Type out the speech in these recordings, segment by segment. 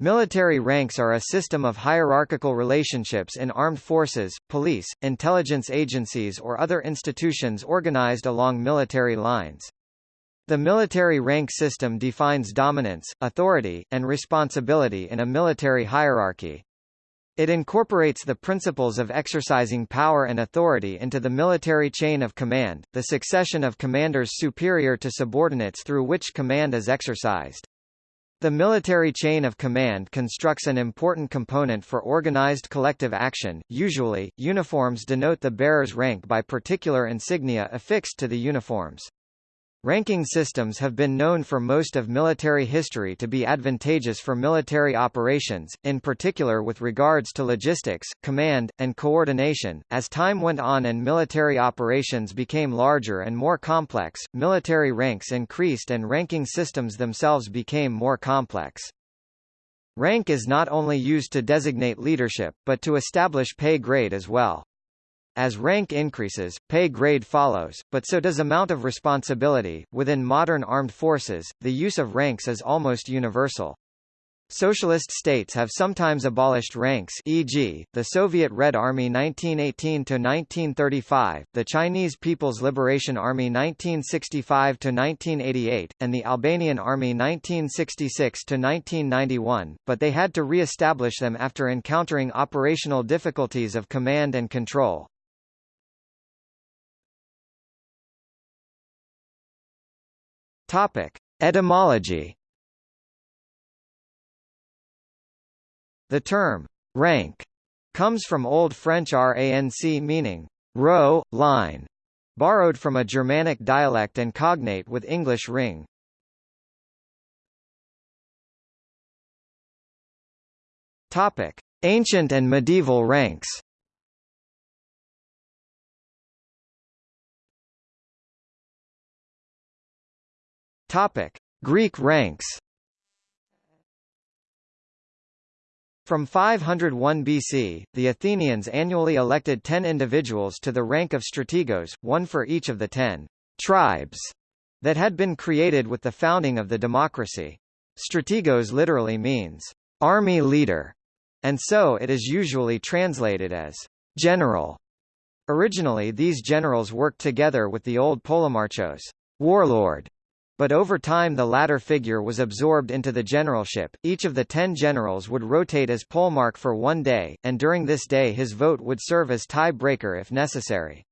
Military ranks are a system of hierarchical relationships in armed forces, police, intelligence agencies or other institutions organized along military lines. The military rank system defines dominance, authority, and responsibility in a military hierarchy. It incorporates the principles of exercising power and authority into the military chain of command, the succession of commanders superior to subordinates through which command is exercised. The military chain of command constructs an important component for organized collective action. Usually, uniforms denote the bearer's rank by particular insignia affixed to the uniforms. Ranking systems have been known for most of military history to be advantageous for military operations, in particular with regards to logistics, command, and coordination. As time went on and military operations became larger and more complex, military ranks increased and ranking systems themselves became more complex. Rank is not only used to designate leadership, but to establish pay grade as well. As rank increases, pay grade follows, but so does amount of responsibility. Within modern armed forces, the use of ranks is almost universal. Socialist states have sometimes abolished ranks e.g., the Soviet Red Army 1918–1935, the Chinese People's Liberation Army 1965–1988, and the Albanian Army 1966–1991, but they had to re-establish them after encountering operational difficulties of command and control. Topic: Etymology. The term rank comes from Old French ranc meaning row, line, borrowed from a Germanic dialect and cognate with English ring. Topic: Ancient and medieval ranks. Topic: Greek ranks. From 501 BC, the Athenians annually elected ten individuals to the rank of strategos, one for each of the ten tribes that had been created with the founding of the democracy. Strategos literally means army leader, and so it is usually translated as general. Originally these generals worked together with the old polemarchos warlord, but over time the latter figure was absorbed into the generalship. Each of the ten generals would rotate as polemarch for one day, and during this day his vote would serve as tie-breaker if necessary.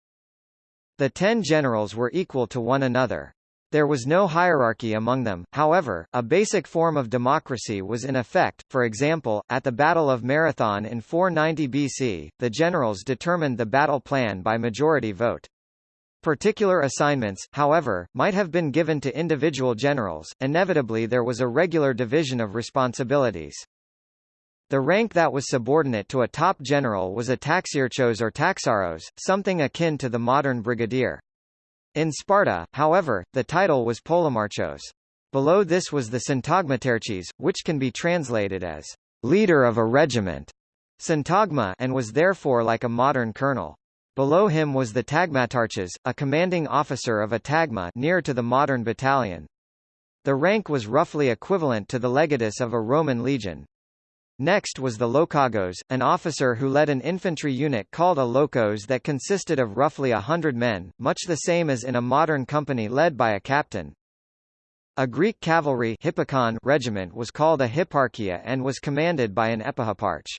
The ten generals were equal to one another. There was no hierarchy among them, however, a basic form of democracy was in effect, for example, at the Battle of Marathon in 490 BC, the generals determined the battle plan by majority vote. Particular assignments, however, might have been given to individual generals, inevitably there was a regular division of responsibilities. The rank that was subordinate to a top general was a taxiarchos or taxaros, something akin to the modern brigadier. In Sparta, however, the title was polemarchos. Below this was the syntagmatarches, which can be translated as leader of a regiment, syntagma, and was therefore like a modern colonel. Below him was the tagmatarches, a commanding officer of a tagma near to the modern battalion. The rank was roughly equivalent to the legatus of a Roman legion. Next was the Lochagos, an officer who led an infantry unit called a Lochos that consisted of roughly a hundred men, much the same as in a modern company led by a captain. A Greek cavalry regiment was called a hipparchia and was commanded by an epihipparch.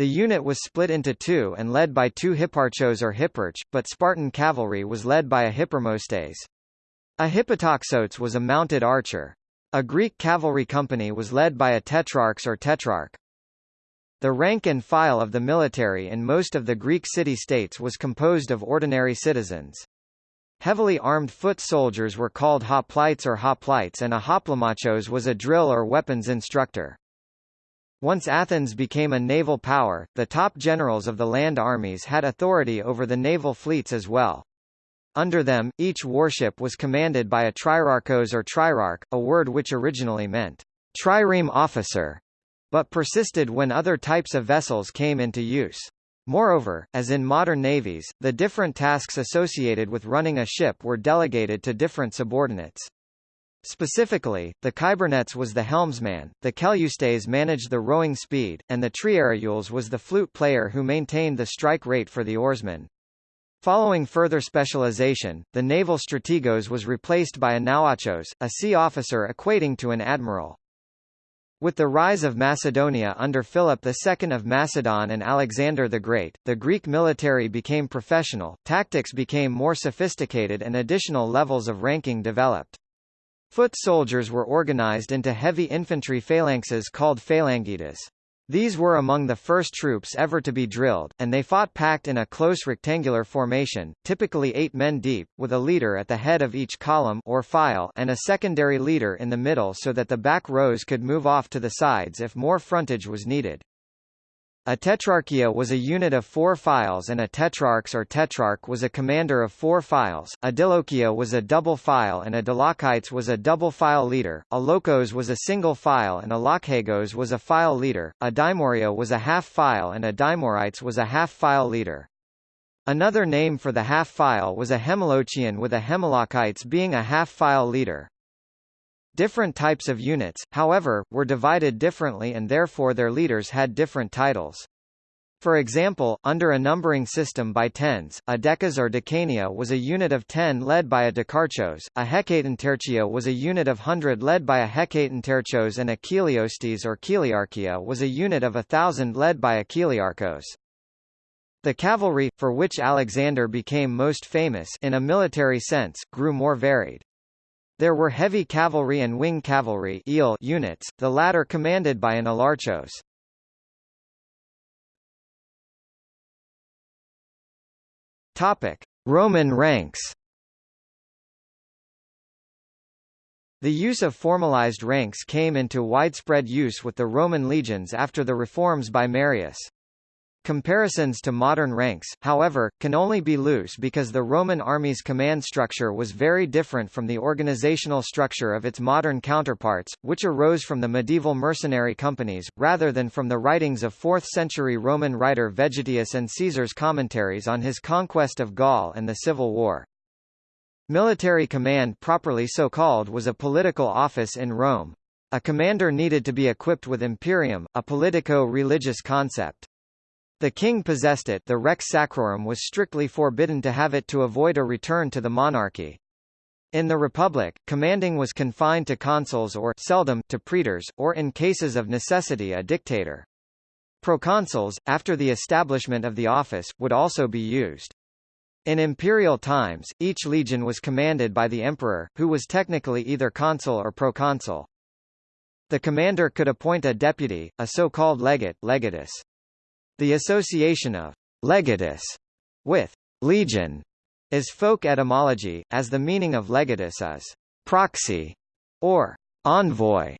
The unit was split into two and led by two hipparchos or hipparch, but Spartan cavalry was led by a hipparmostes. A hippotoxotes was a mounted archer. A Greek cavalry company was led by a tetrarchs or tetrarch. The rank and file of the military in most of the Greek city-states was composed of ordinary citizens. Heavily armed foot soldiers were called hoplites or hoplites and a hoplomachos was a drill or weapons instructor. Once Athens became a naval power, the top generals of the land armies had authority over the naval fleets as well. Under them, each warship was commanded by a trierarchos or trierarch, a word which originally meant trireme officer, but persisted when other types of vessels came into use. Moreover, as in modern navies, the different tasks associated with running a ship were delegated to different subordinates. Specifically, the Kybernets was the helmsman, the Keleustaes managed the rowing speed, and the Triarules was the flute player who maintained the strike rate for the oarsmen. Following further specialization, the naval strategos was replaced by a nauarchos, a sea officer equating to an admiral. With the rise of Macedonia under Philip II of Macedon and Alexander the Great, the Greek military became professional, tactics became more sophisticated and additional levels of ranking developed. Foot soldiers were organized into heavy infantry phalanxes called phalangites. These were among the first troops ever to be drilled, and they fought packed in a close rectangular formation, typically eight men deep, with a leader at the head of each column or file and a secondary leader in the middle so that the back rows could move off to the sides if more frontage was needed. A tetrarchia was a unit of four files and a tetrarchs or tetrarch was a commander of four files, a dilochia was a double file and a dilochites was a double file leader, a lochos was a single file and a lochagos was a file leader, a dimoria was a half file and a dimorites was a half file leader. Another name for the half file was a hemalochian with a hemalochites being a half file leader. Different types of units, however, were divided differently and therefore their leaders had different titles. For example, under a numbering system by tens, a decas or decania was a unit of ten led by a decarchos, a hecatontertia was a unit of hundred led by a hecatonterchos and a cheliostes or cheliarchia was a unit of a thousand led by a cheliarchos. The cavalry, for which Alexander became most famous in a military sense, grew more varied. There were heavy cavalry and wing cavalry units, the latter commanded by an elarchos. Topic: Roman ranks. The use of formalized ranks came into widespread use with the Roman legions after the reforms by Marius. Comparisons to modern ranks, however, can only be loose because the Roman army's command structure was very different from the organizational structure of its modern counterparts, which arose from the medieval mercenary companies, rather than from the writings of 4th-century Roman writer Vegetius and Caesar's commentaries on his conquest of Gaul and the Civil War. Military command properly so called was a political office in Rome. A commander needed to be equipped with imperium, a politico-religious concept. The king possessed it the rex sacrorum was strictly forbidden to have it to avoid a return to the monarchy. In the Republic, commanding was confined to consuls or seldom to praetors, or in cases of necessity a dictator. Proconsuls, after the establishment of the office, would also be used. In imperial times, each legion was commanded by the emperor, who was technically either consul or proconsul. The commander could appoint a deputy, a so-called legate legatus. The association of legatus with legion is folk etymology, as the meaning of legatus is proxy or envoy.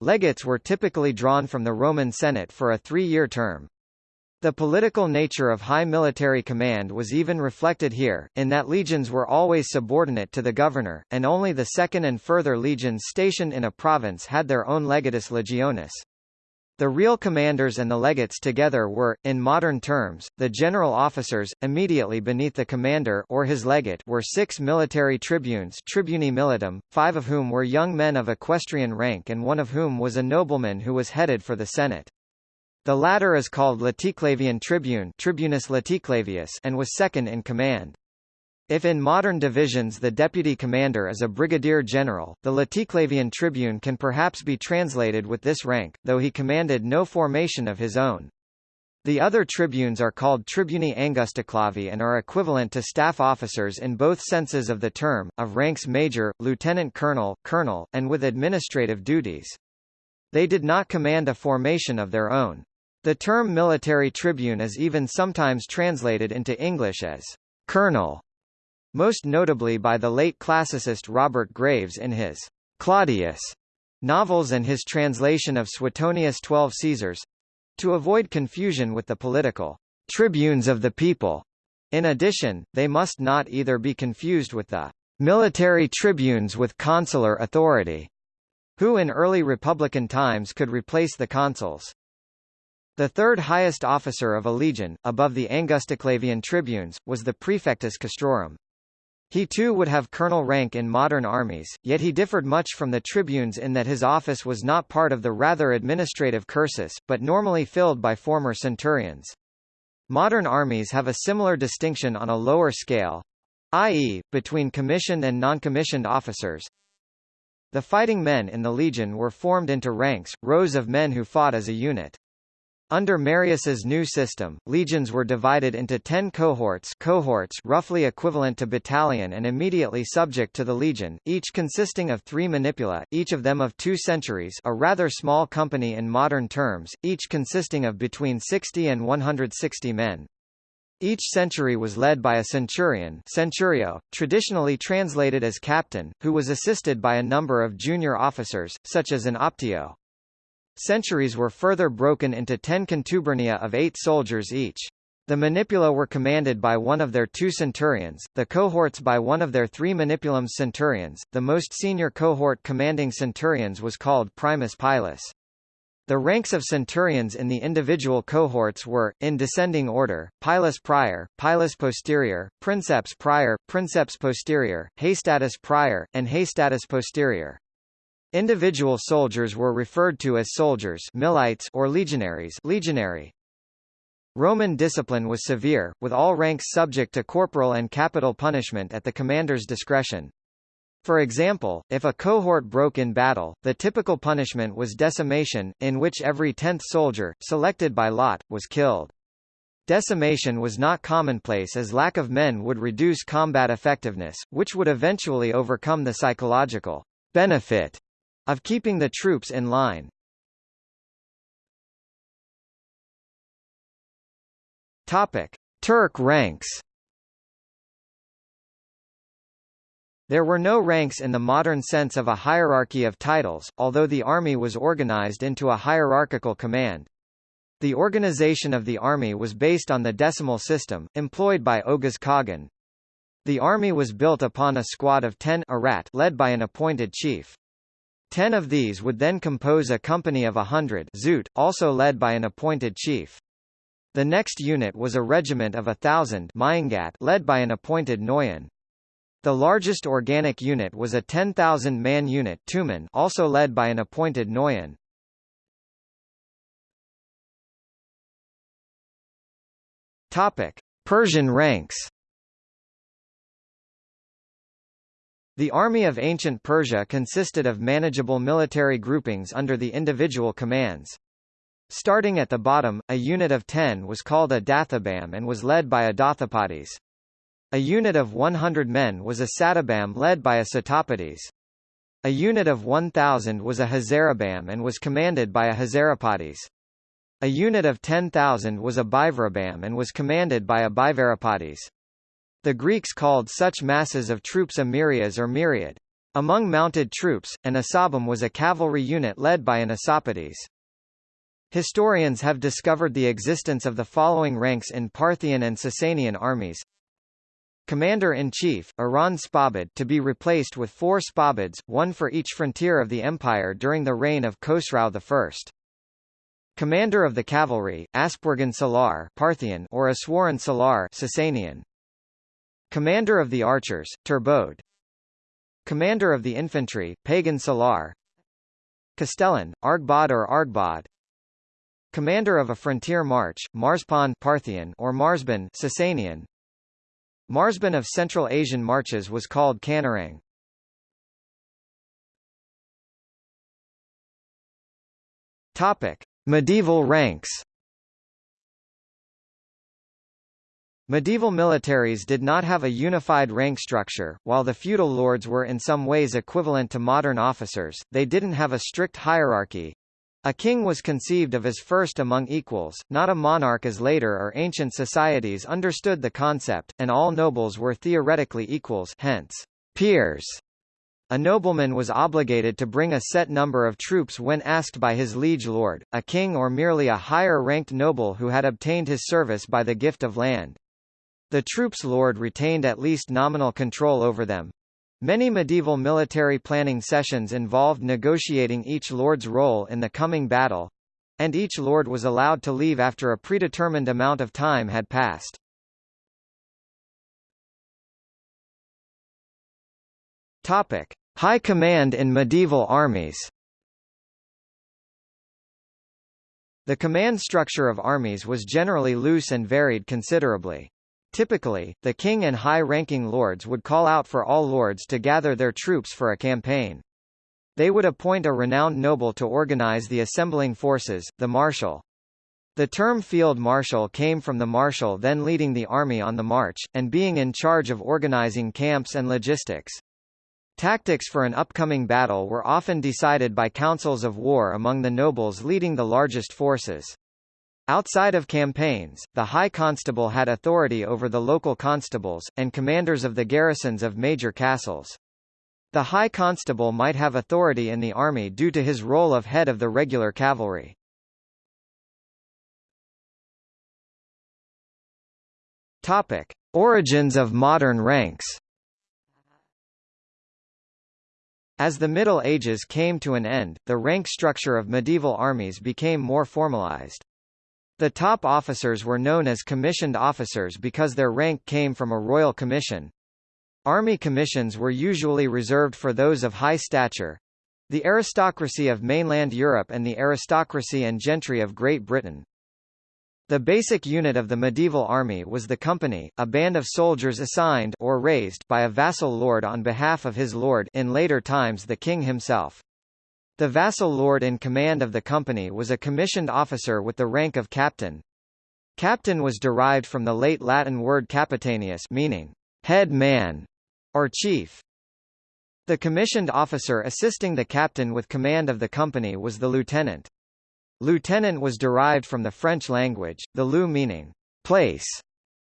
Legates were typically drawn from the Roman Senate for a three-year term. The political nature of high military command was even reflected here, in that legions were always subordinate to the governor, and only the second and further legions stationed in a province had their own legatus legionis. The real commanders and the legates together were, in modern terms, the general officers. Immediately beneath the commander or his legate were six military tribunes tribuni militum, five of whom were young men of equestrian rank and one of whom was a nobleman who was headed for the Senate. The latter is called Laticlavian tribune Tribunus Laticlavius and was second in command. If in modern divisions the deputy commander is a brigadier general, the Laticlavian tribune can perhaps be translated with this rank, though he commanded no formation of his own. The other tribunes are called tribuni angusticlavi and are equivalent to staff officers in both senses of the term, of ranks major, lieutenant colonel, colonel, and with administrative duties. They did not command a formation of their own. The term military tribune is even sometimes translated into English as colonel most notably by the late classicist Robert Graves in his Claudius novels and his translation of Suetonius' Twelve Caesars to avoid confusion with the political tribunes of the people. In addition, they must not either be confused with the military tribunes with consular authority, who in early republican times could replace the consuls. The third highest officer of a legion, above the Angusticlavian tribunes, was the praefectus castrorum. He too would have colonel rank in modern armies, yet he differed much from the tribunes in that his office was not part of the rather administrative cursus, but normally filled by former centurions. Modern armies have a similar distinction on a lower scale, i.e., between commissioned and non-commissioned officers. The fighting men in the legion were formed into ranks, rows of men who fought as a unit. Under Marius's new system, legions were divided into ten cohorts cohorts roughly equivalent to battalion and immediately subject to the legion, each consisting of three manipula, each of them of two centuries a rather small company in modern terms, each consisting of between 60 and 160 men. Each century was led by a centurion centurio, traditionally translated as captain, who was assisted by a number of junior officers, such as an optio. Centuries were further broken into ten contubernia of eight soldiers each. The manipula were commanded by one of their two centurions, the cohorts by one of their three manipulums centurions. The most senior cohort commanding centurions was called primus pilus. The ranks of centurions in the individual cohorts were, in descending order, pilus prior, pilus posterior, princeps prior, princeps posterior, hastatus prior, and hastatus posterior. Individual soldiers were referred to as soldiers milites or legionaries legionary. Roman discipline was severe, with all ranks subject to corporal and capital punishment at the commander's discretion. For example, if a cohort broke in battle, the typical punishment was decimation, in which every tenth soldier, selected by lot, was killed. Decimation was not commonplace as lack of men would reduce combat effectiveness, which would eventually overcome the psychological benefit of keeping the troops in line. Topic: Turk ranks There were no ranks in the modern sense of a hierarchy of titles, although the army was organized into a hierarchical command. The organization of the army was based on the decimal system, employed by Oghuz Khagan. The army was built upon a squad of ten arat led by an appointed chief. Ten of these would then compose a company of a hundred zoot, also led by an appointed chief. The next unit was a regiment of a thousand led by an appointed noyan. The largest organic unit was a 10,000-man unit Tumen also led by an appointed Noyan. Persian ranks. The army of ancient Persia consisted of manageable military groupings under the individual commands. Starting at the bottom, a unit of 10 was called a Dathabam and was led by a Dathapades. A unit of 100 men was a Satabam led by a Satapades. A unit of 1,000 was a Hazarabam and was commanded by a Hazarapades. A unit of 10,000 was a Bivarabam and was commanded by a Bivarapades. The Greeks called such masses of troops a myrias or myriad. Among mounted troops, an Asabam was a cavalry unit led by an Asapades. Historians have discovered the existence of the following ranks in Parthian and Sasanian armies. Commander-in-Chief, Iran Spabid to be replaced with four Spabids, one for each frontier of the empire during the reign of Khosrau I. Commander of the Cavalry, Aspurgan Salar Parthian or Aswaran Salar Sasanian. Commander of the Archers, Turbode. Commander of the Infantry, Pagan Salar Castellan, Argbad or Argbad Commander of a frontier march, Marspan Parthian or Marsban Sasanian Marsban of Central Asian marches was called Kanarang. Topic: Medieval ranks. Medieval militaries did not have a unified rank structure, while the feudal lords were in some ways equivalent to modern officers, they didn't have a strict hierarchy, a king was conceived of as first among equals, not a monarch as later or ancient societies understood the concept, and all nobles were theoretically equals hence, peers. A nobleman was obligated to bring a set number of troops when asked by his liege lord, a king or merely a higher-ranked noble who had obtained his service by the gift of land. The troops' lord retained at least nominal control over them, Many medieval military planning sessions involved negotiating each lord's role in the coming battle, and each lord was allowed to leave after a predetermined amount of time had passed. Topic: High command in medieval armies. The command structure of armies was generally loose and varied considerably. Typically, the king and high-ranking lords would call out for all lords to gather their troops for a campaign. They would appoint a renowned noble to organize the assembling forces, the marshal. The term field marshal came from the marshal then leading the army on the march, and being in charge of organizing camps and logistics. Tactics for an upcoming battle were often decided by councils of war among the nobles leading the largest forces. Outside of campaigns, the High Constable had authority over the local constables, and commanders of the garrisons of major castles. The High Constable might have authority in the army due to his role of head of the regular cavalry. Topic. Origins of modern ranks As the Middle Ages came to an end, the rank structure of medieval armies became more formalized. The top officers were known as commissioned officers because their rank came from a royal commission. Army commissions were usually reserved for those of high stature. The aristocracy of mainland Europe and the aristocracy and gentry of Great Britain. The basic unit of the medieval army was the company, a band of soldiers assigned or raised by a vassal lord on behalf of his lord in later times the king himself. The vassal lord in command of the company was a commissioned officer with the rank of captain. Captain was derived from the late Latin word capitanius meaning head man or chief. The commissioned officer assisting the captain with command of the company was the lieutenant. Lieutenant was derived from the French language, the lieu meaning place,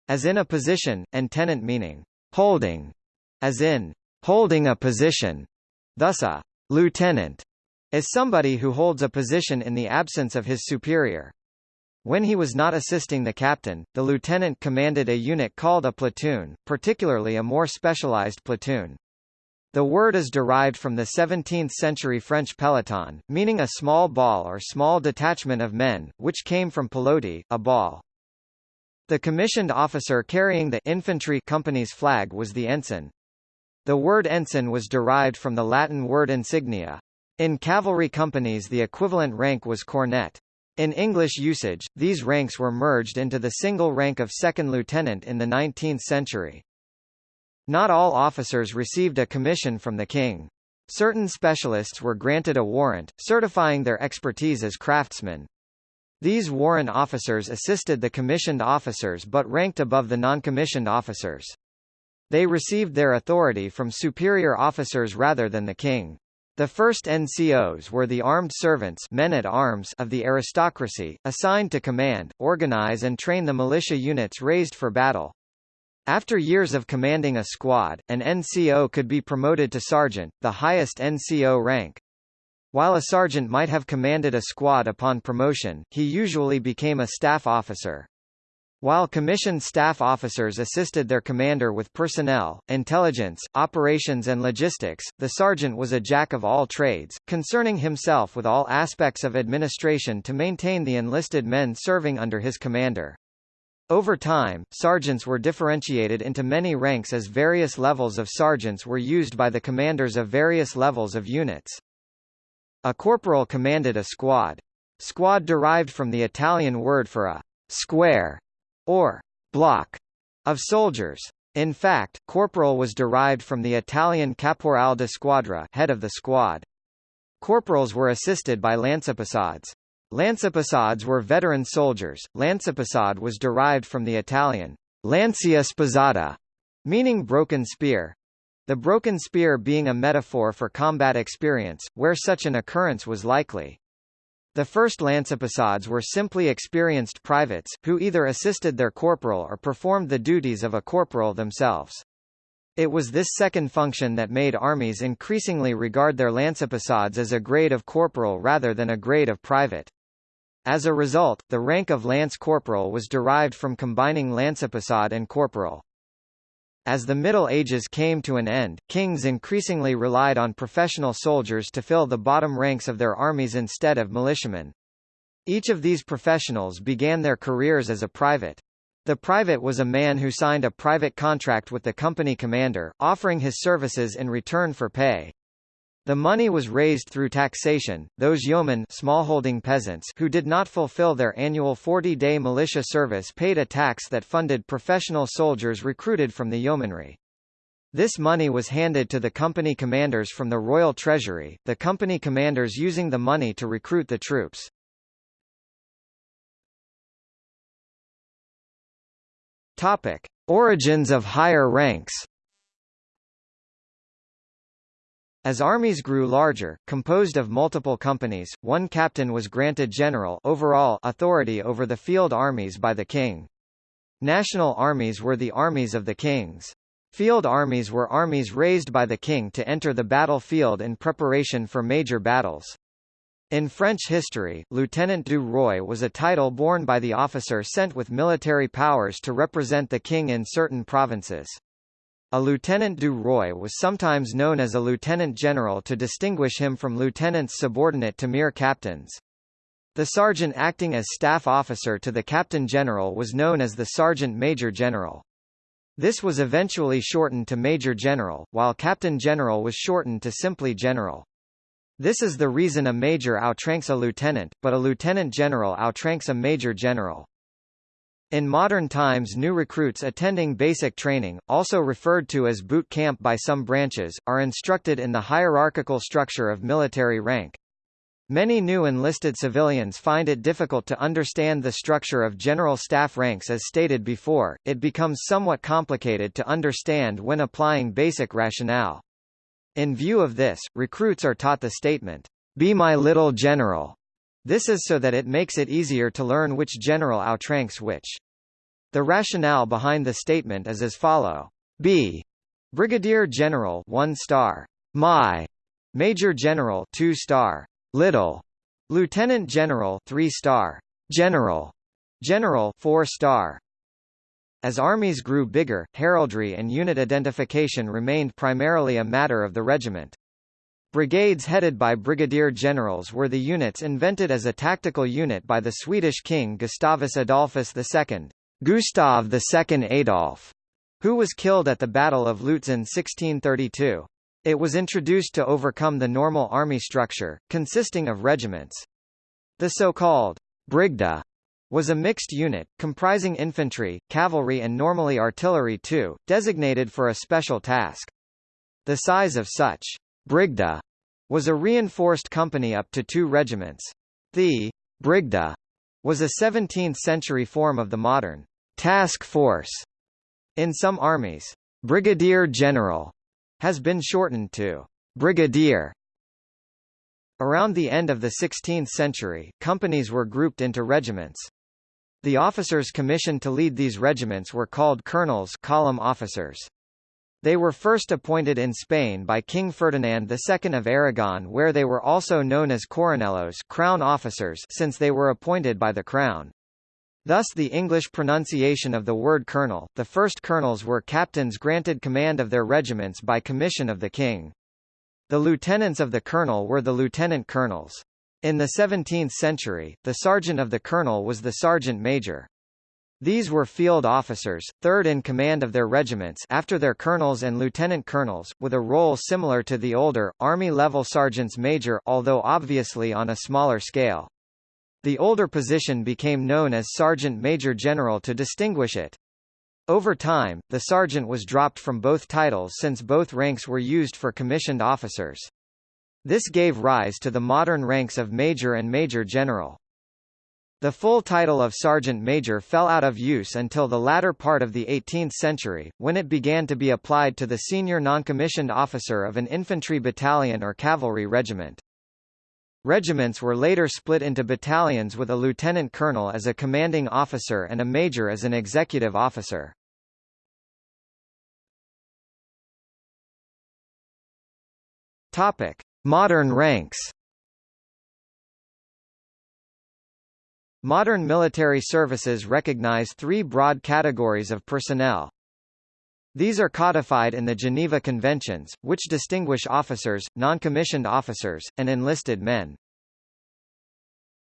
as in a position, and tenant meaning holding, as in holding a position. Thus a lieutenant is somebody who holds a position in the absence of his superior. When he was not assisting the captain, the lieutenant commanded a unit called a platoon, particularly a more specialized platoon. The word is derived from the 17th-century French peloton, meaning a small ball or small detachment of men, which came from pelote, a ball. The commissioned officer carrying the infantry company's flag was the ensign. The word ensign was derived from the Latin word insignia, in cavalry companies the equivalent rank was cornet. In English usage, these ranks were merged into the single rank of second lieutenant in the 19th century. Not all officers received a commission from the king. Certain specialists were granted a warrant, certifying their expertise as craftsmen. These warrant officers assisted the commissioned officers but ranked above the non-commissioned officers. They received their authority from superior officers rather than the king. The first NCOs were the armed servants men at arms of the aristocracy, assigned to command, organize and train the militia units raised for battle. After years of commanding a squad, an NCO could be promoted to sergeant, the highest NCO rank. While a sergeant might have commanded a squad upon promotion, he usually became a staff officer. While commissioned staff officers assisted their commander with personnel, intelligence, operations and logistics, the sergeant was a jack of all trades, concerning himself with all aspects of administration to maintain the enlisted men serving under his commander. Over time, sergeants were differentiated into many ranks as various levels of sergeants were used by the commanders of various levels of units. A corporal commanded a squad. Squad derived from the Italian word for a square or block of soldiers. In fact, corporal was derived from the Italian caporal de squadra head of the squad. Corporals were assisted by lancipassades. Lancipassades were veteran soldiers. Lancipassade was derived from the Italian lancia spazzata, meaning broken spear. The broken spear being a metaphor for combat experience, where such an occurrence was likely. The first lancipassades were simply experienced privates, who either assisted their corporal or performed the duties of a corporal themselves. It was this second function that made armies increasingly regard their lancipassades as a grade of corporal rather than a grade of private. As a result, the rank of lance corporal was derived from combining lancipassade and corporal. As the Middle Ages came to an end, kings increasingly relied on professional soldiers to fill the bottom ranks of their armies instead of militiamen. Each of these professionals began their careers as a private. The private was a man who signed a private contract with the company commander, offering his services in return for pay. The money was raised through taxation. Those yeomen smallholding peasants who did not fulfill their annual 40-day militia service paid a tax that funded professional soldiers recruited from the yeomanry. This money was handed to the company commanders from the royal treasury, the company commanders using the money to recruit the troops. Topic: Origins of higher ranks. As armies grew larger, composed of multiple companies, one captain was granted general overall authority over the field armies by the king. National armies were the armies of the kings. Field armies were armies raised by the king to enter the battlefield in preparation for major battles. In French history, Lieutenant du Roi was a title borne by the officer sent with military powers to represent the king in certain provinces. A lieutenant du roi was sometimes known as a lieutenant general to distinguish him from lieutenants subordinate to mere captains. The sergeant acting as staff officer to the captain general was known as the sergeant major general. This was eventually shortened to major general, while captain general was shortened to simply general. This is the reason a major outranks a lieutenant, but a lieutenant general outranks a major general. In modern times new recruits attending basic training, also referred to as boot camp by some branches, are instructed in the hierarchical structure of military rank. Many new enlisted civilians find it difficult to understand the structure of general staff ranks as stated before, it becomes somewhat complicated to understand when applying basic rationale. In view of this, recruits are taught the statement, "'Be my little general' This is so that it makes it easier to learn which general outranks which. The rationale behind the statement is as follow. B. Brigadier General 1 star. My. Major General 2 star. Little. Lieutenant General 3 star. General. General 4 star. As armies grew bigger, heraldry and unit identification remained primarily a matter of the regiment. Brigades headed by brigadier generals were the units invented as a tactical unit by the Swedish king Gustavus Adolphus II, Gustav II Adolf, who was killed at the Battle of Lutzen 1632. It was introduced to overcome the normal army structure, consisting of regiments. The so-called Brigda was a mixed unit, comprising infantry, cavalry and normally artillery too, designated for a special task. The size of such Brigda was a reinforced company up to two regiments. The Brigda was a 17th-century form of the modern task force. In some armies, brigadier general has been shortened to brigadier. Around the end of the 16th century, companies were grouped into regiments. The officers commissioned to lead these regiments were called colonels column officers. They were first appointed in Spain by King Ferdinand II of Aragon where they were also known as coronelos crown officers since they were appointed by the crown. Thus the English pronunciation of the word colonel, the first colonels were captains granted command of their regiments by commission of the king. The lieutenants of the colonel were the lieutenant colonels. In the 17th century, the sergeant of the colonel was the sergeant major. These were field officers, third in command of their regiments after their colonels and lieutenant colonels, with a role similar to the older, Army-level sergeants major although obviously on a smaller scale. The older position became known as sergeant major general to distinguish it. Over time, the sergeant was dropped from both titles since both ranks were used for commissioned officers. This gave rise to the modern ranks of major and major general. The full title of sergeant major fell out of use until the latter part of the 18th century, when it began to be applied to the senior noncommissioned officer of an infantry battalion or cavalry regiment. Regiments were later split into battalions with a lieutenant colonel as a commanding officer and a major as an executive officer. Topic: Modern ranks. Modern military services recognize three broad categories of personnel. These are codified in the Geneva Conventions, which distinguish officers, non-commissioned officers, and enlisted men.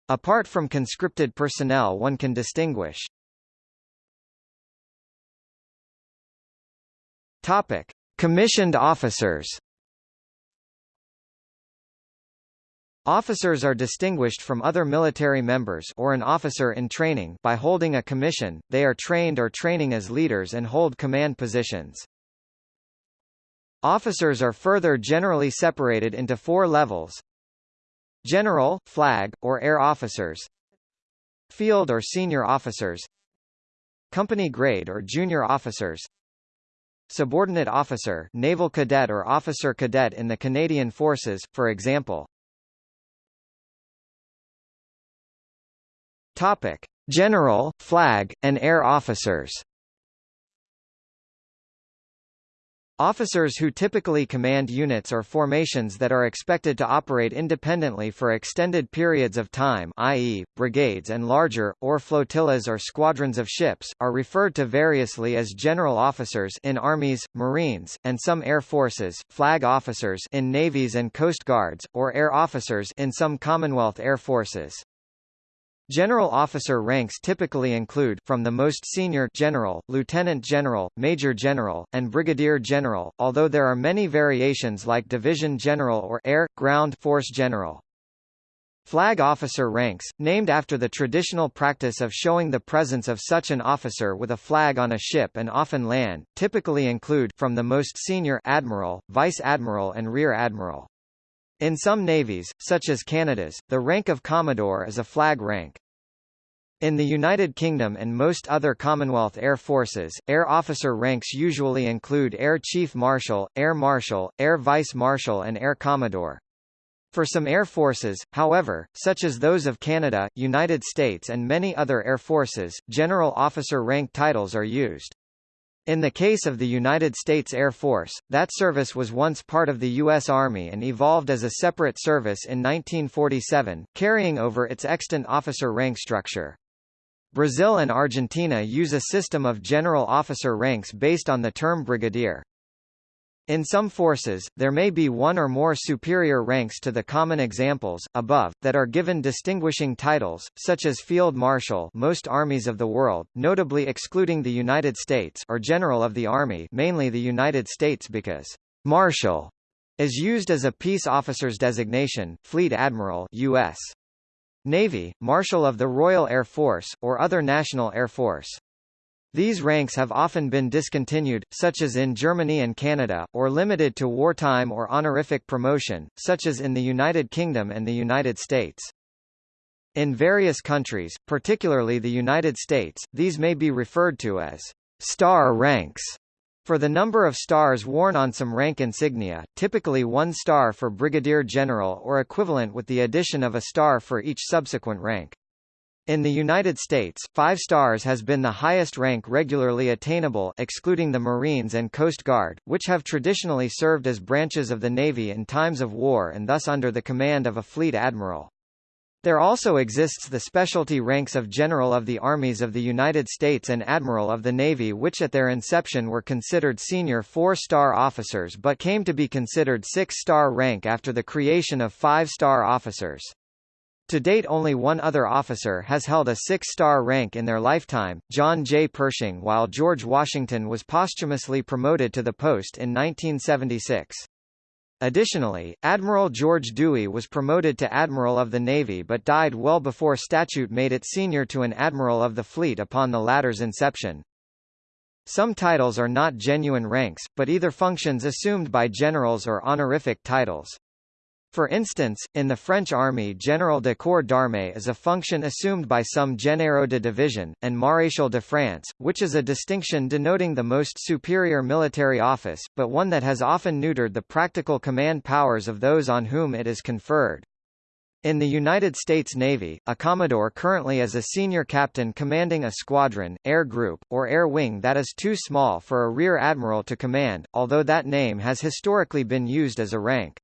Apart from conscripted personnel one can distinguish Topic. Commissioned officers Officers are distinguished from other military members or an officer in training by holding a commission, they are trained or training as leaders and hold command positions. Officers are further generally separated into four levels. General, flag, or air officers. Field or senior officers. Company grade or junior officers. Subordinate officer naval cadet or officer cadet in the Canadian Forces, for example Topic: General, flag, and air officers. Officers who typically command units or formations that are expected to operate independently for extended periods of time i.e., brigades and larger, or flotillas or squadrons of ships, are referred to variously as general officers in armies, marines, and some air forces, flag officers in navies and coast guards, or air officers in some Commonwealth Air Forces. General officer ranks typically include from the most senior general, lieutenant general, major general, and brigadier general, although there are many variations like division general or air, ground force general. Flag officer ranks, named after the traditional practice of showing the presence of such an officer with a flag on a ship and often land, typically include from the most senior admiral, vice admiral and rear admiral. In some navies, such as Canada's, the rank of Commodore is a flag rank. In the United Kingdom and most other Commonwealth Air Forces, air officer ranks usually include Air Chief Marshal, Air Marshal, Air Vice Marshal and Air Commodore. For some air forces, however, such as those of Canada, United States and many other air forces, general officer rank titles are used. In the case of the United States Air Force, that service was once part of the U.S. Army and evolved as a separate service in 1947, carrying over its extant officer rank structure. Brazil and Argentina use a system of general officer ranks based on the term brigadier. In some forces, there may be one or more superior ranks to the common examples, above, that are given distinguishing titles, such as Field Marshal most armies of the world, notably excluding the United States or General of the Army mainly the United States because «Marshal» is used as a peace officer's designation, Fleet Admiral U.S. Navy, Marshal of the Royal Air Force, or other national air force. These ranks have often been discontinued, such as in Germany and Canada, or limited to wartime or honorific promotion, such as in the United Kingdom and the United States. In various countries, particularly the United States, these may be referred to as star ranks for the number of stars worn on some rank insignia, typically one star for brigadier general or equivalent with the addition of a star for each subsequent rank. In the United States, five stars has been the highest rank regularly attainable excluding the Marines and Coast Guard, which have traditionally served as branches of the Navy in times of war and thus under the command of a fleet admiral. There also exists the specialty ranks of General of the Armies of the United States and Admiral of the Navy which at their inception were considered senior four-star officers but came to be considered six-star rank after the creation of five-star officers. To date only one other officer has held a six-star rank in their lifetime, John J. Pershing while George Washington was posthumously promoted to the post in 1976. Additionally, Admiral George Dewey was promoted to Admiral of the Navy but died well before statute made it senior to an Admiral of the Fleet upon the latter's inception. Some titles are not genuine ranks, but either functions assumed by generals or honorific titles. For instance, in the French army Général de Corps d'Armée is a function assumed by some Généraux de Division, and Maréchal de France, which is a distinction denoting the most superior military office, but one that has often neutered the practical command powers of those on whom it is conferred. In the United States Navy, a Commodore currently is a senior captain commanding a squadron, air group, or air wing that is too small for a rear admiral to command, although that name has historically been used as a rank.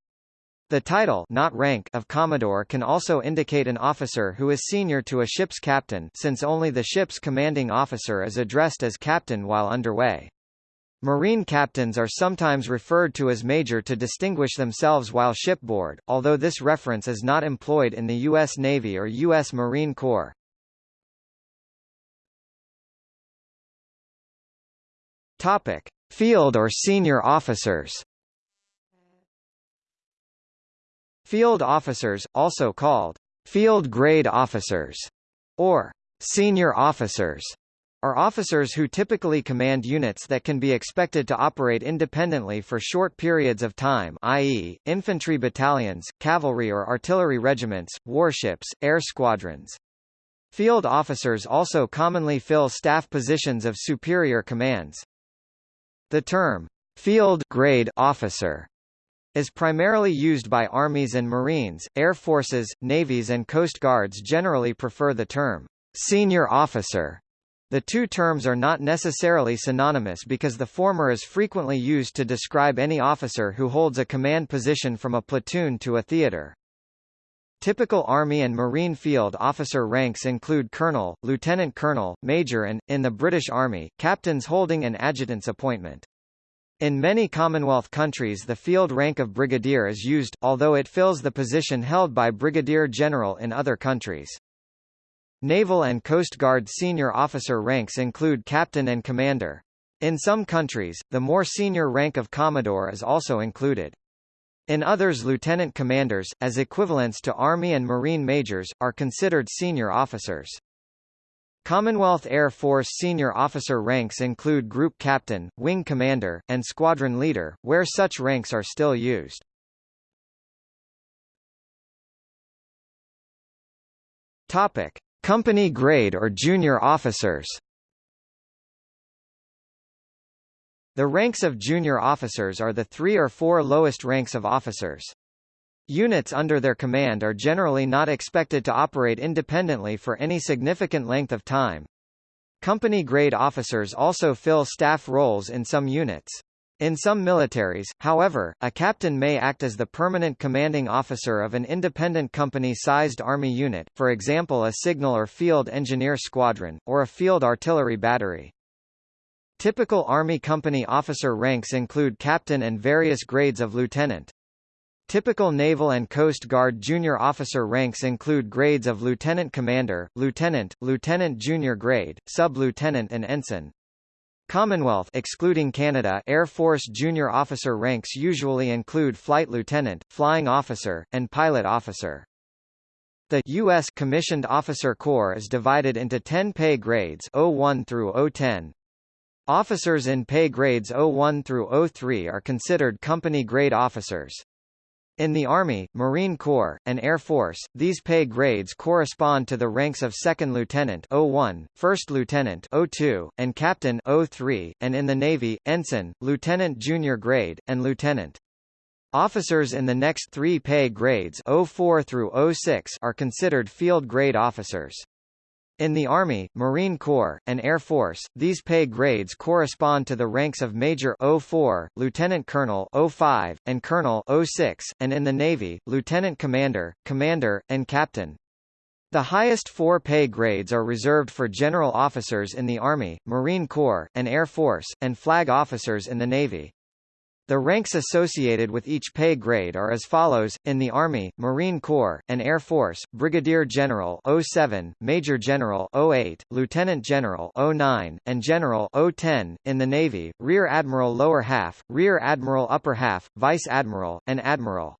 The title not rank of Commodore can also indicate an officer who is senior to a ship's captain since only the ship's commanding officer is addressed as captain while underway. Marine captains are sometimes referred to as major to distinguish themselves while shipboard, although this reference is not employed in the U.S. Navy or U.S. Marine Corps. Topic. Field or senior officers Field officers, also called field grade officers, or senior officers, are officers who typically command units that can be expected to operate independently for short periods of time i.e., infantry battalions, cavalry or artillery regiments, warships, air squadrons. Field officers also commonly fill staff positions of superior commands. The term, field grade officer is primarily used by armies and marines, air forces, navies and coast guards generally prefer the term senior officer. The two terms are not necessarily synonymous because the former is frequently used to describe any officer who holds a command position from a platoon to a theater. Typical Army and Marine field officer ranks include colonel, lieutenant colonel, major and, in the British Army, captains holding an adjutant's appointment. In many Commonwealth countries the field rank of brigadier is used, although it fills the position held by brigadier general in other countries. Naval and Coast Guard senior officer ranks include captain and commander. In some countries, the more senior rank of commodore is also included. In others lieutenant commanders, as equivalents to Army and Marine majors, are considered senior officers. Commonwealth Air Force senior officer ranks include Group Captain, Wing Commander, and Squadron Leader, where such ranks are still used. Topic: Company grade or junior officers. The ranks of junior officers are the three or four lowest ranks of officers. Units under their command are generally not expected to operate independently for any significant length of time. Company-grade officers also fill staff roles in some units. In some militaries, however, a captain may act as the permanent commanding officer of an independent company-sized army unit, for example a signal or field engineer squadron, or a field artillery battery. Typical Army company officer ranks include captain and various grades of lieutenant. Typical Naval and Coast Guard junior officer ranks include grades of lieutenant commander, lieutenant, lieutenant junior grade, sub-lieutenant and ensign. Commonwealth excluding Canada Air Force junior officer ranks usually include flight lieutenant, flying officer, and pilot officer. The U.S. Commissioned Officer Corps is divided into 10 pay grades 01 through 010. Officers in pay grades 01 through 03 are considered company-grade officers. In the Army, Marine Corps, and Air Force, these pay grades correspond to the ranks of Second Lieutenant 01, First Lieutenant 02, and Captain 03, and in the Navy, Ensign, Lieutenant Junior Grade, and Lieutenant. Officers in the next three pay grades 04 through 06 are considered field grade officers. In the Army, Marine Corps, and Air Force, these pay grades correspond to the ranks of Major 04, Lieutenant Colonel 05, and Colonel 06, and in the Navy, Lieutenant Commander, Commander, and Captain. The highest four pay grades are reserved for general officers in the Army, Marine Corps, and Air Force, and flag officers in the Navy. The ranks associated with each pay grade are as follows, in the Army, Marine Corps, and Air Force, Brigadier General 07, Major General 08, Lieutenant General 09, and General 010, in the Navy, Rear Admiral lower half, Rear Admiral upper half, Vice Admiral, and Admiral.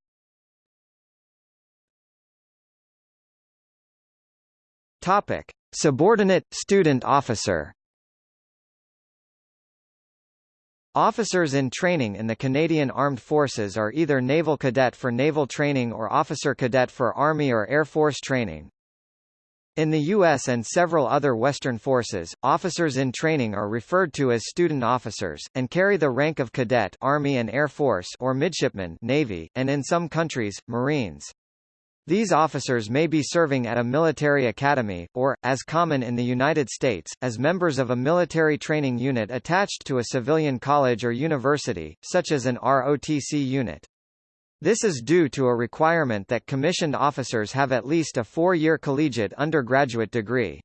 Topic. Subordinate, student officer Officers in training in the Canadian Armed Forces are either Naval Cadet for naval training or Officer Cadet for Army or Air Force training. In the U.S. and several other Western forces, officers in training are referred to as student officers, and carry the rank of cadet Army and Air Force or midshipman Navy, and in some countries, Marines. These officers may be serving at a military academy, or, as common in the United States, as members of a military training unit attached to a civilian college or university, such as an ROTC unit. This is due to a requirement that commissioned officers have at least a four-year collegiate undergraduate degree.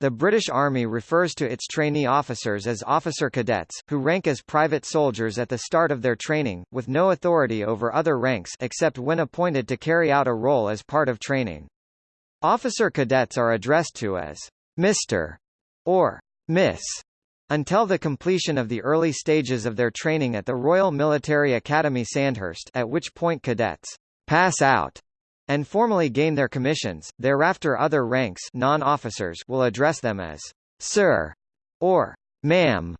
The British Army refers to its trainee officers as officer cadets, who rank as private soldiers at the start of their training, with no authority over other ranks except when appointed to carry out a role as part of training. Officer cadets are addressed to as Mr. or Miss Until the completion of the early stages of their training at the Royal Military Academy Sandhurst at which point cadets pass out and formally gain their commissions, thereafter other ranks non-officers will address them as sir or ma'am.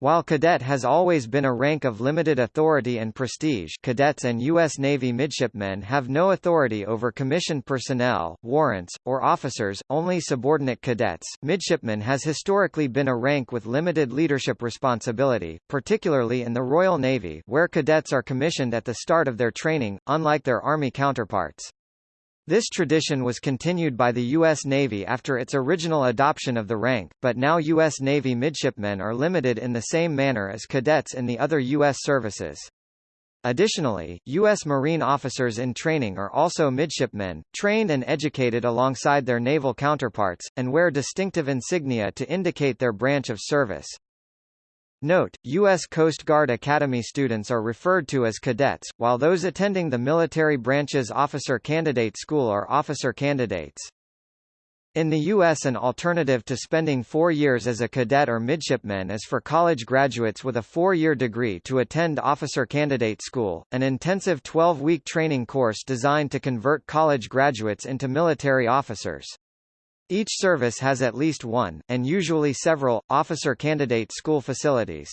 While cadet has always been a rank of limited authority and prestige cadets and U.S. Navy midshipmen have no authority over commissioned personnel, warrants, or officers, only subordinate cadets. Midshipman has historically been a rank with limited leadership responsibility, particularly in the Royal Navy where cadets are commissioned at the start of their training, unlike their Army counterparts. This tradition was continued by the U.S. Navy after its original adoption of the rank, but now U.S. Navy midshipmen are limited in the same manner as cadets in the other U.S. services. Additionally, U.S. Marine officers in training are also midshipmen, trained and educated alongside their naval counterparts, and wear distinctive insignia to indicate their branch of service. Note, U.S. Coast Guard Academy students are referred to as cadets, while those attending the military branch's Officer Candidate School are officer candidates. In the U.S. an alternative to spending four years as a cadet or midshipman is for college graduates with a four-year degree to attend Officer Candidate School, an intensive 12-week training course designed to convert college graduates into military officers. Each service has at least one, and usually several, officer candidate school facilities.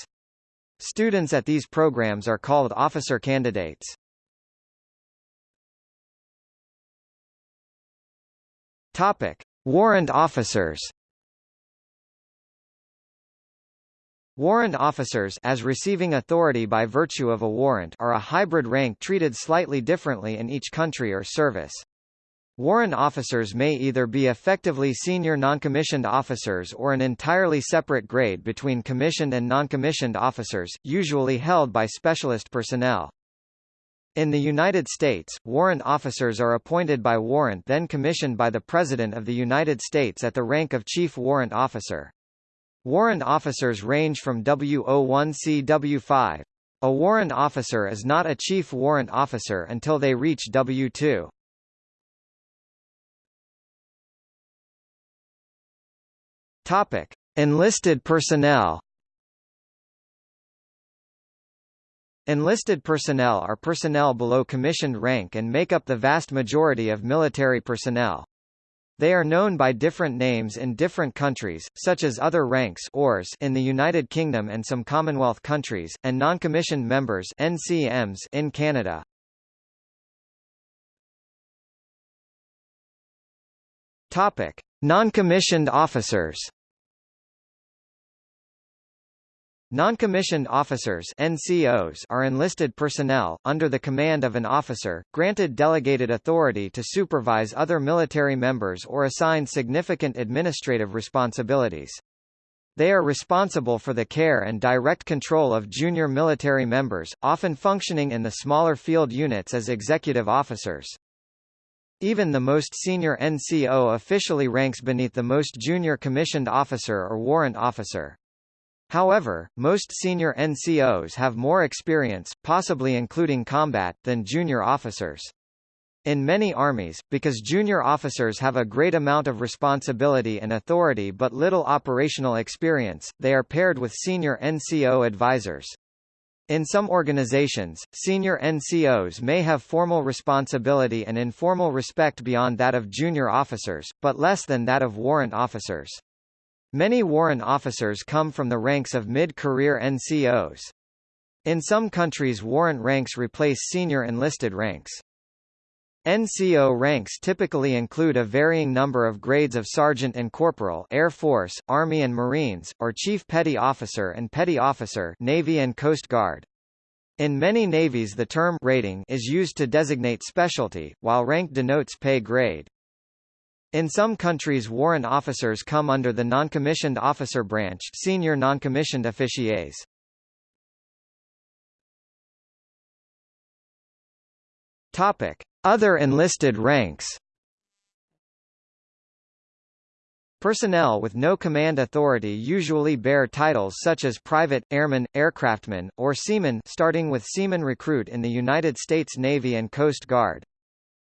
Students at these programs are called officer candidates. Topic: Warrant officers. Warrant officers as receiving authority by virtue of a warrant are a hybrid rank treated slightly differently in each country or service. Warrant officers may either be effectively senior noncommissioned officers or an entirely separate grade between commissioned and noncommissioned officers, usually held by specialist personnel. In the United States, warrant officers are appointed by warrant then commissioned by the President of the United States at the rank of Chief Warrant Officer. Warrant officers range from W01 W5. A warrant officer is not a chief warrant officer until they reach W2. Topic: Enlisted personnel. Enlisted personnel are personnel below commissioned rank and make up the vast majority of military personnel. They are known by different names in different countries, such as other ranks ORs in the United Kingdom and some Commonwealth countries, and non-commissioned members NCMs in Canada. Topic: Non-commissioned officers. Non-commissioned officers NCOs are enlisted personnel, under the command of an officer, granted delegated authority to supervise other military members or assign significant administrative responsibilities. They are responsible for the care and direct control of junior military members, often functioning in the smaller field units as executive officers. Even the most senior NCO officially ranks beneath the most junior commissioned officer or warrant officer. However, most senior NCOs have more experience, possibly including combat, than junior officers. In many armies, because junior officers have a great amount of responsibility and authority but little operational experience, they are paired with senior NCO advisors. In some organizations, senior NCOs may have formal responsibility and informal respect beyond that of junior officers, but less than that of warrant officers. Many warrant officers come from the ranks of mid-career NCOs. In some countries warrant ranks replace senior enlisted ranks. NCO ranks typically include a varying number of grades of sergeant and corporal Air Force, Army and Marines, or chief petty officer and petty officer Navy and Coast Guard. In many navies the term rating is used to designate specialty, while rank denotes pay grade. In some countries warrant officers come under the non-commissioned officer branch senior non-commissioned officiers. Topic. Other enlisted ranks Personnel with no command authority usually bear titles such as private, airman, aircraftman, or seaman starting with seaman recruit in the United States Navy and Coast Guard.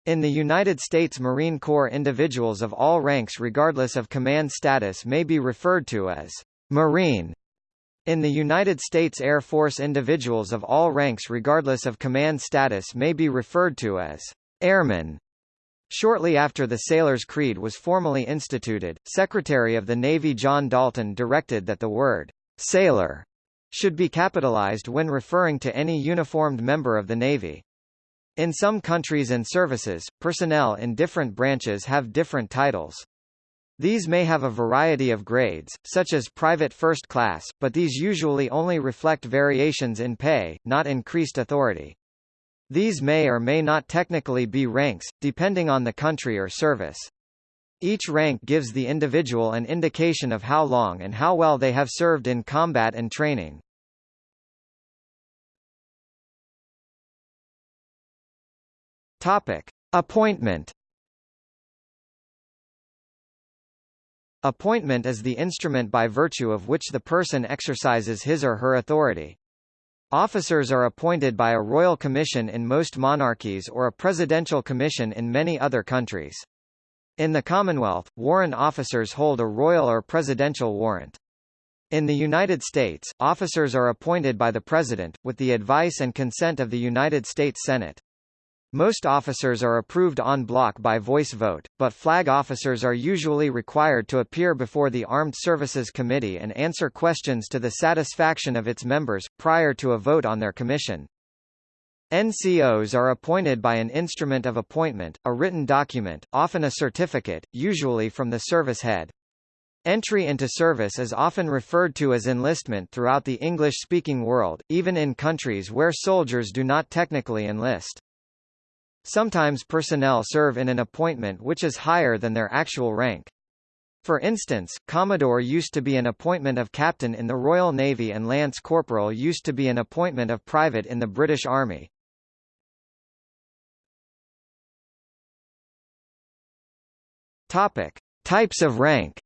In the United States Marine Corps individuals of all ranks regardless of command status may be referred to as Marine in the United States Air Force individuals of all ranks regardless of command status may be referred to as airmen. Shortly after the Sailor's Creed was formally instituted, Secretary of the Navy John Dalton directed that the word sailor should be capitalized when referring to any uniformed member of the Navy. In some countries and services, personnel in different branches have different titles. These may have a variety of grades, such as private first class, but these usually only reflect variations in pay, not increased authority. These may or may not technically be ranks, depending on the country or service. Each rank gives the individual an indication of how long and how well they have served in combat and training. Topic: Appointment Appointment is the instrument by virtue of which the person exercises his or her authority. Officers are appointed by a royal commission in most monarchies or a presidential commission in many other countries. In the Commonwealth, warrant officers hold a royal or presidential warrant. In the United States, officers are appointed by the President, with the advice and consent of the United States Senate. Most officers are approved en bloc by voice vote, but flag officers are usually required to appear before the Armed Services Committee and answer questions to the satisfaction of its members, prior to a vote on their commission. NCOs are appointed by an instrument of appointment, a written document, often a certificate, usually from the service head. Entry into service is often referred to as enlistment throughout the English-speaking world, even in countries where soldiers do not technically enlist. Sometimes personnel serve in an appointment which is higher than their actual rank. For instance, Commodore used to be an appointment of captain in the Royal Navy and Lance Corporal used to be an appointment of private in the British Army. Topic: Types of rank.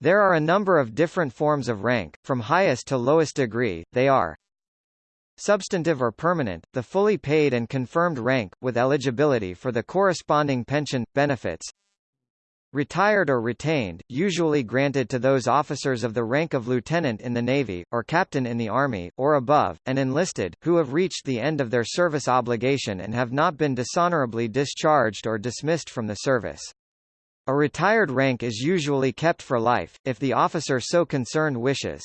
There are a number of different forms of rank, from highest to lowest degree, they are Substantive or permanent, the fully paid and confirmed rank, with eligibility for the corresponding pension, benefits. Retired or retained, usually granted to those officers of the rank of lieutenant in the Navy, or captain in the Army, or above, and enlisted, who have reached the end of their service obligation and have not been dishonorably discharged or dismissed from the service. A retired rank is usually kept for life, if the officer so concerned wishes.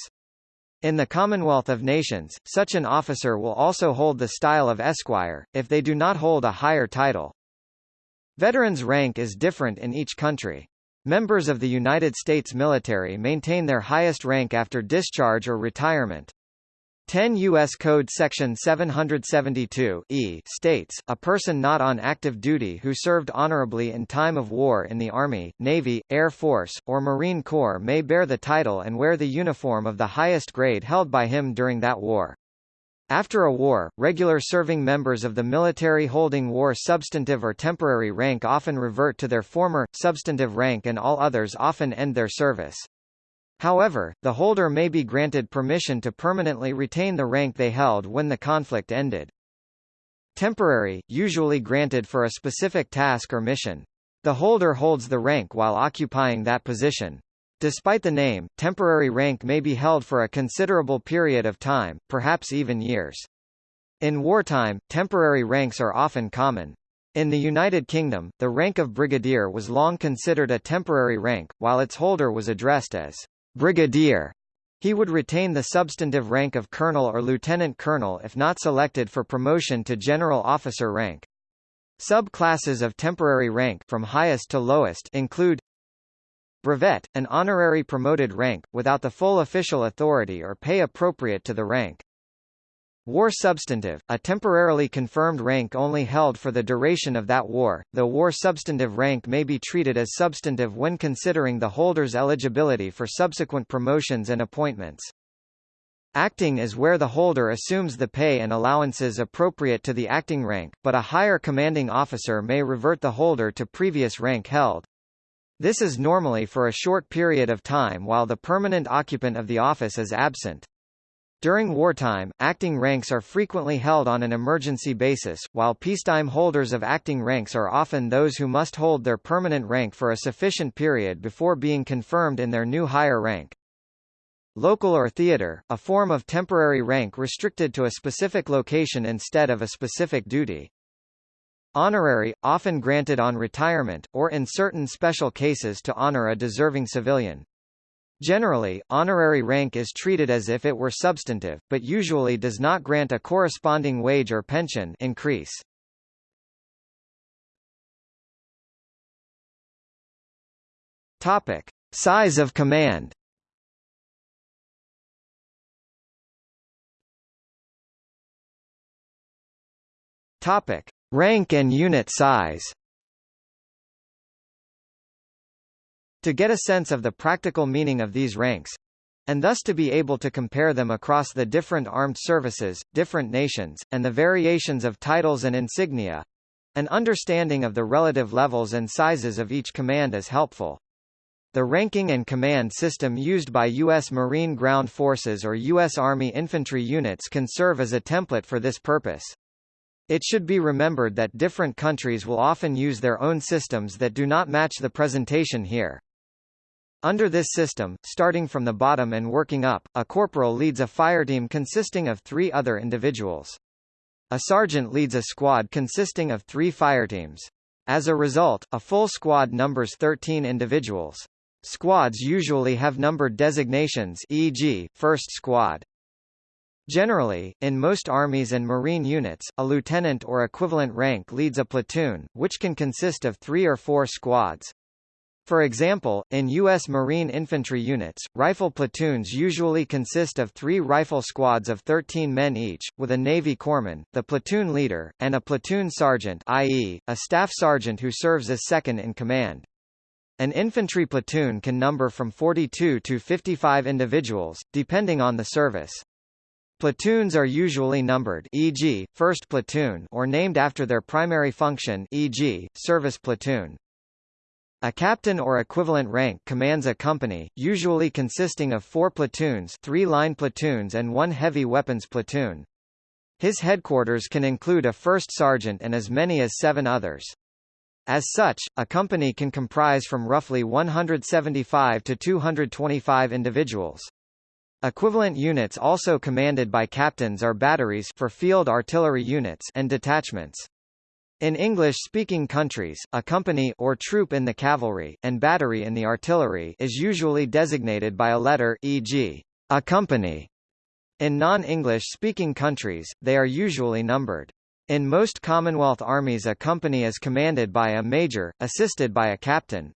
In the Commonwealth of Nations, such an officer will also hold the style of esquire, if they do not hold a higher title. Veterans rank is different in each country. Members of the United States military maintain their highest rank after discharge or retirement. 10 U.S. Code Section 772 e states, a person not on active duty who served honorably in time of war in the Army, Navy, Air Force, or Marine Corps may bear the title and wear the uniform of the highest grade held by him during that war. After a war, regular serving members of the military holding war substantive or temporary rank often revert to their former, substantive rank and all others often end their service. However, the holder may be granted permission to permanently retain the rank they held when the conflict ended. Temporary, usually granted for a specific task or mission. The holder holds the rank while occupying that position. Despite the name, temporary rank may be held for a considerable period of time, perhaps even years. In wartime, temporary ranks are often common. In the United Kingdom, the rank of brigadier was long considered a temporary rank, while its holder was addressed as brigadier. He would retain the substantive rank of colonel or lieutenant colonel if not selected for promotion to general officer rank. Subclasses of temporary rank from highest to lowest include brevet, an honorary promoted rank, without the full official authority or pay appropriate to the rank. War substantive, a temporarily confirmed rank only held for the duration of that war, The war substantive rank may be treated as substantive when considering the holder's eligibility for subsequent promotions and appointments. Acting is where the holder assumes the pay and allowances appropriate to the acting rank, but a higher commanding officer may revert the holder to previous rank held. This is normally for a short period of time while the permanent occupant of the office is absent. During wartime, acting ranks are frequently held on an emergency basis, while peacetime holders of acting ranks are often those who must hold their permanent rank for a sufficient period before being confirmed in their new higher rank. Local or theater, a form of temporary rank restricted to a specific location instead of a specific duty. Honorary, often granted on retirement, or in certain special cases to honor a deserving civilian. Generally, honorary rank is treated as if it were substantive, but usually does not grant a corresponding wage or pension increase. Topic: Size of command. Topic: Rank and unit size. To get a sense of the practical meaning of these ranks, and thus to be able to compare them across the different armed services, different nations, and the variations of titles and insignia, an understanding of the relative levels and sizes of each command is helpful. The ranking and command system used by U.S. Marine Ground Forces or U.S. Army infantry units can serve as a template for this purpose. It should be remembered that different countries will often use their own systems that do not match the presentation here. Under this system, starting from the bottom and working up, a corporal leads a fireteam consisting of three other individuals. A sergeant leads a squad consisting of three fireteams. As a result, a full squad numbers 13 individuals. Squads usually have numbered designations e.g., first squad. Generally, in most armies and marine units, a lieutenant or equivalent rank leads a platoon, which can consist of three or four squads. For example, in U.S. Marine infantry units, rifle platoons usually consist of three rifle squads of 13 men each, with a Navy corpsman, the platoon leader, and a platoon sergeant i.e., a staff sergeant who serves as second in command. An infantry platoon can number from 42 to 55 individuals, depending on the service. Platoons are usually numbered e.g., 1st platoon or named after their primary function e.g., service platoon. A captain or equivalent rank commands a company, usually consisting of four platoons three line platoons and one heavy weapons platoon. His headquarters can include a first sergeant and as many as seven others. As such, a company can comprise from roughly 175 to 225 individuals. Equivalent units also commanded by captains are batteries for field artillery units and detachments. In English-speaking countries, a company or troop in the cavalry, and battery in the artillery is usually designated by a letter e.g., a company. In non-English-speaking countries, they are usually numbered. In most Commonwealth armies a company is commanded by a major, assisted by a captain.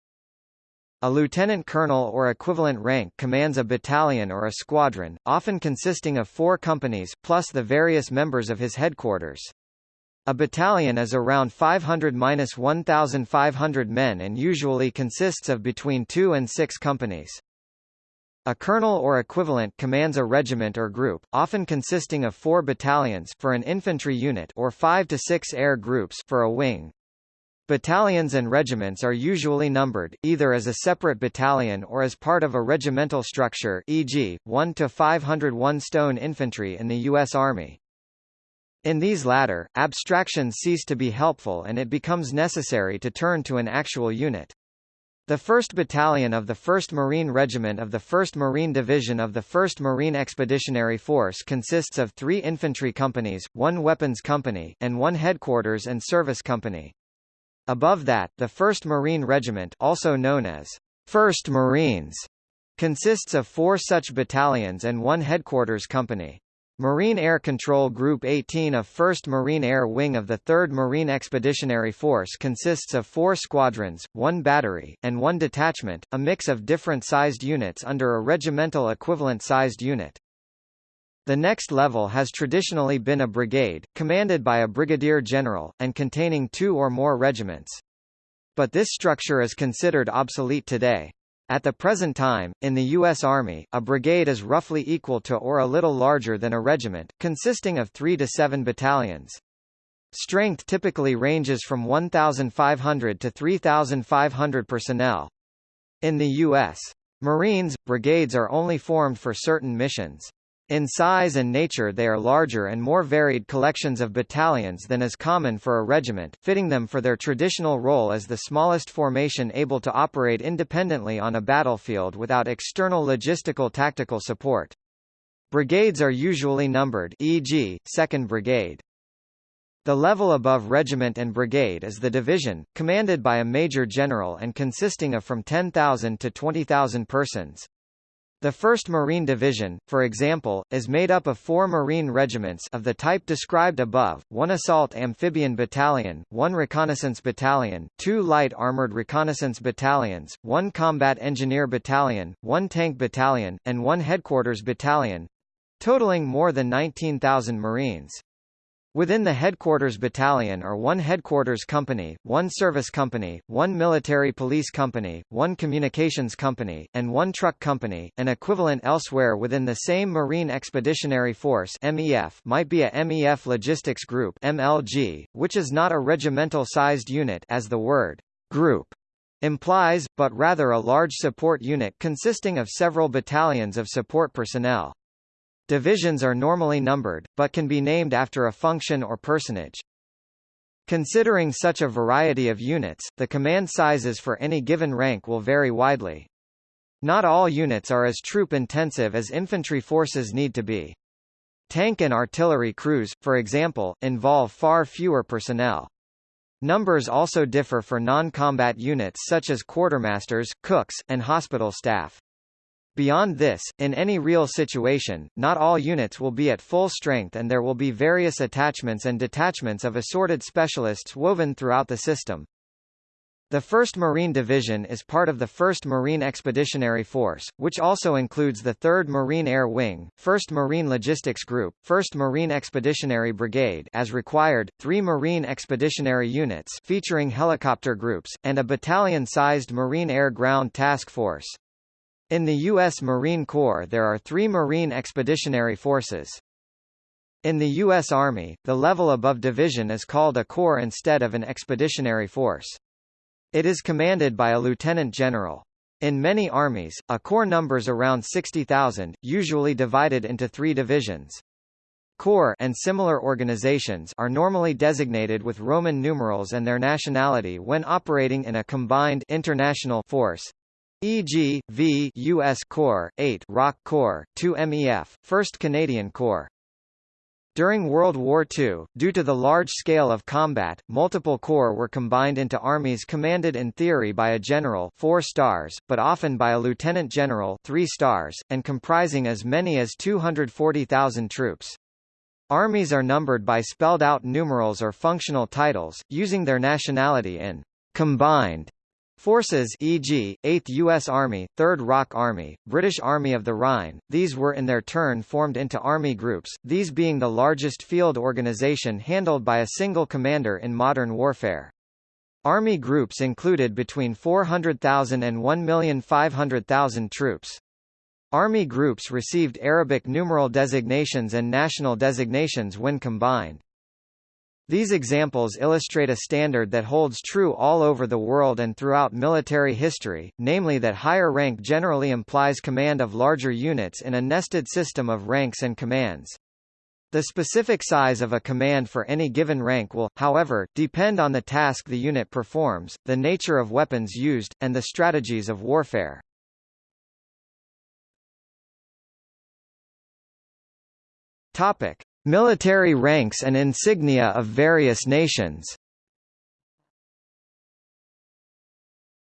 A lieutenant colonel or equivalent rank commands a battalion or a squadron, often consisting of four companies, plus the various members of his headquarters. A battalion is around 500–1,500 men and usually consists of between two and six companies. A colonel or equivalent commands a regiment or group, often consisting of four battalions for an infantry unit or five to six air groups for a wing. Battalions and regiments are usually numbered, either as a separate battalion or as part of a regimental structure e.g., 1 to 501 Stone Infantry in the U.S. Army. In these latter, abstractions cease to be helpful and it becomes necessary to turn to an actual unit. The 1st Battalion of the 1st Marine Regiment of the 1st Marine Division of the 1st Marine Expeditionary Force consists of three infantry companies, one weapons company, and one headquarters and service company. Above that, the 1st Marine Regiment also known as 1st Marines consists of four such battalions and one headquarters company. Marine Air Control Group 18 of 1st Marine Air Wing of the 3rd Marine Expeditionary Force consists of four squadrons, one battery, and one detachment, a mix of different sized units under a regimental equivalent sized unit. The next level has traditionally been a brigade, commanded by a brigadier general, and containing two or more regiments. But this structure is considered obsolete today. At the present time, in the U.S. Army, a brigade is roughly equal to or a little larger than a regiment, consisting of three to seven battalions. Strength typically ranges from 1,500 to 3,500 personnel. In the U.S. Marines, brigades are only formed for certain missions. In size and nature they are larger and more varied collections of battalions than is common for a regiment, fitting them for their traditional role as the smallest formation able to operate independently on a battlefield without external logistical tactical support. Brigades are usually numbered e.g., 2nd Brigade. The level above regiment and brigade is the division, commanded by a major general and consisting of from 10,000 to 20,000 persons. The 1st Marine Division, for example, is made up of four Marine regiments of the type described above, one Assault Amphibian Battalion, one Reconnaissance Battalion, two Light Armored Reconnaissance Battalions, one Combat Engineer Battalion, one Tank Battalion, and one Headquarters Battalion—totaling more than 19,000 Marines. Within the headquarters battalion are one headquarters company, one service company, one military police company, one communications company, and one truck company. An equivalent elsewhere within the same Marine Expeditionary Force (MEF) might be a MEF Logistics Group (MLG), which is not a regimental-sized unit as the word group implies, but rather a large support unit consisting of several battalions of support personnel. Divisions are normally numbered, but can be named after a function or personage. Considering such a variety of units, the command sizes for any given rank will vary widely. Not all units are as troop-intensive as infantry forces need to be. Tank and artillery crews, for example, involve far fewer personnel. Numbers also differ for non-combat units such as quartermasters, cooks, and hospital staff. Beyond this, in any real situation, not all units will be at full strength and there will be various attachments and detachments of assorted specialists woven throughout the system. The 1st Marine Division is part of the 1st Marine Expeditionary Force, which also includes the 3rd Marine Air Wing, 1st Marine Logistics Group, 1st Marine Expeditionary Brigade as required, 3 Marine Expeditionary Units featuring helicopter groups, and a battalion-sized Marine Air Ground Task Force. In the U.S. Marine Corps there are three Marine Expeditionary Forces. In the U.S. Army, the level above division is called a corps instead of an expeditionary force. It is commanded by a lieutenant general. In many armies, a corps numbers around 60,000, usually divided into three divisions. Corps and similar organizations are normally designated with Roman numerals and their nationality when operating in a combined international force e.g., V U.S. Corps, 8 ROK Corps, 2 MEF, 1st Canadian Corps. During World War II, due to the large scale of combat, multiple corps were combined into armies commanded in theory by a general 4 stars, but often by a lieutenant general 3 stars, and comprising as many as 240,000 troops. Armies are numbered by spelled-out numerals or functional titles, using their nationality in combined Forces e.g., 8th U.S. Army, 3rd ROK Army, British Army of the Rhine, these were in their turn formed into army groups, these being the largest field organization handled by a single commander in modern warfare. Army groups included between 400,000 and 1,500,000 troops. Army groups received Arabic numeral designations and national designations when combined. These examples illustrate a standard that holds true all over the world and throughout military history, namely that higher rank generally implies command of larger units in a nested system of ranks and commands. The specific size of a command for any given rank will, however, depend on the task the unit performs, the nature of weapons used, and the strategies of warfare. Topic: Military ranks and insignia of various nations.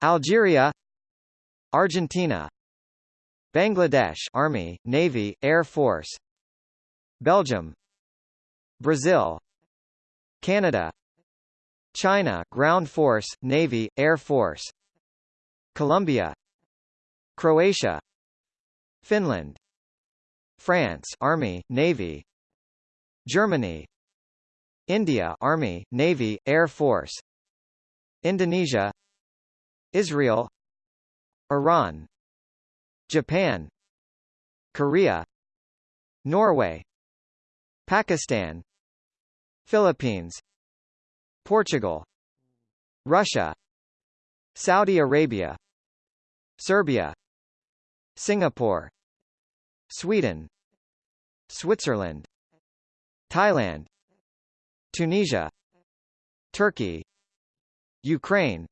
Algeria Argentina Bangladesh Army, Navy, Air Force Belgium Brazil Canada China Ground Force, Navy, Air Force Colombia Croatia Finland France Army, Navy Germany India Army, Navy, Air Force Indonesia Israel Iran Japan Korea Norway Pakistan Philippines Portugal Russia Saudi Arabia Serbia Singapore Sweden Switzerland Thailand Tunisia Turkey Ukraine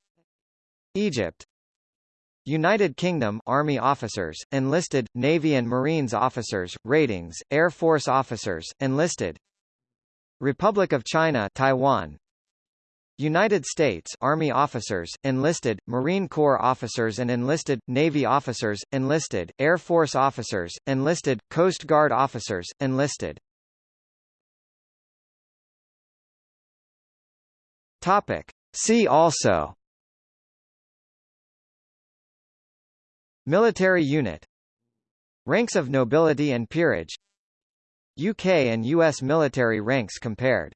Egypt United Kingdom Army officers, enlisted, Navy and Marines officers, ratings, Air Force officers, enlisted Republic of China Taiwan United States Army officers, enlisted, Marine Corps officers and enlisted, Navy officers, enlisted, Air Force officers, enlisted, Coast Guard officers, enlisted. Topic. See also. Military unit. Ranks of nobility and peerage. UK and US military ranks compared